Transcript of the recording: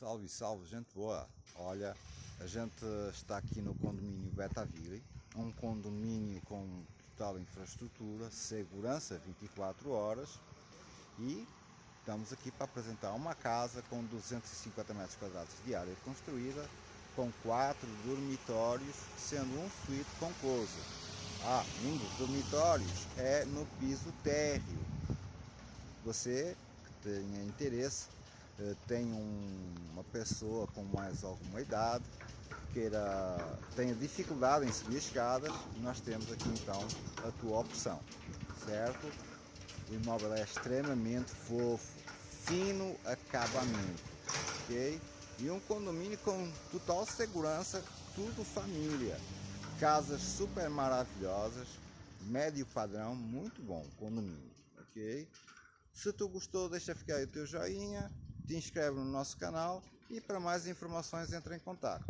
Salve, salve, gente boa! Olha, a gente está aqui no condomínio Betaville, um condomínio com total infraestrutura, segurança 24 horas e estamos aqui para apresentar uma casa com 250 metros quadrados de área construída, com quatro dormitórios, sendo um suíte com closet. Ah, um dos dormitórios é no piso térreo. Você que tenha interesse eh, tem um, uma pessoa com mais alguma idade, queira, tenha dificuldade em subir escadas, nós temos aqui então a tua opção, certo? O imóvel é extremamente fofo, fino acabamento, ok? E um condomínio com total segurança, tudo família. Casas super maravilhosas, médio padrão, muito bom condomínio, ok? Se tu gostou, deixa ficar aí o teu joinha, te inscreve no nosso canal e para mais informações entra em contato.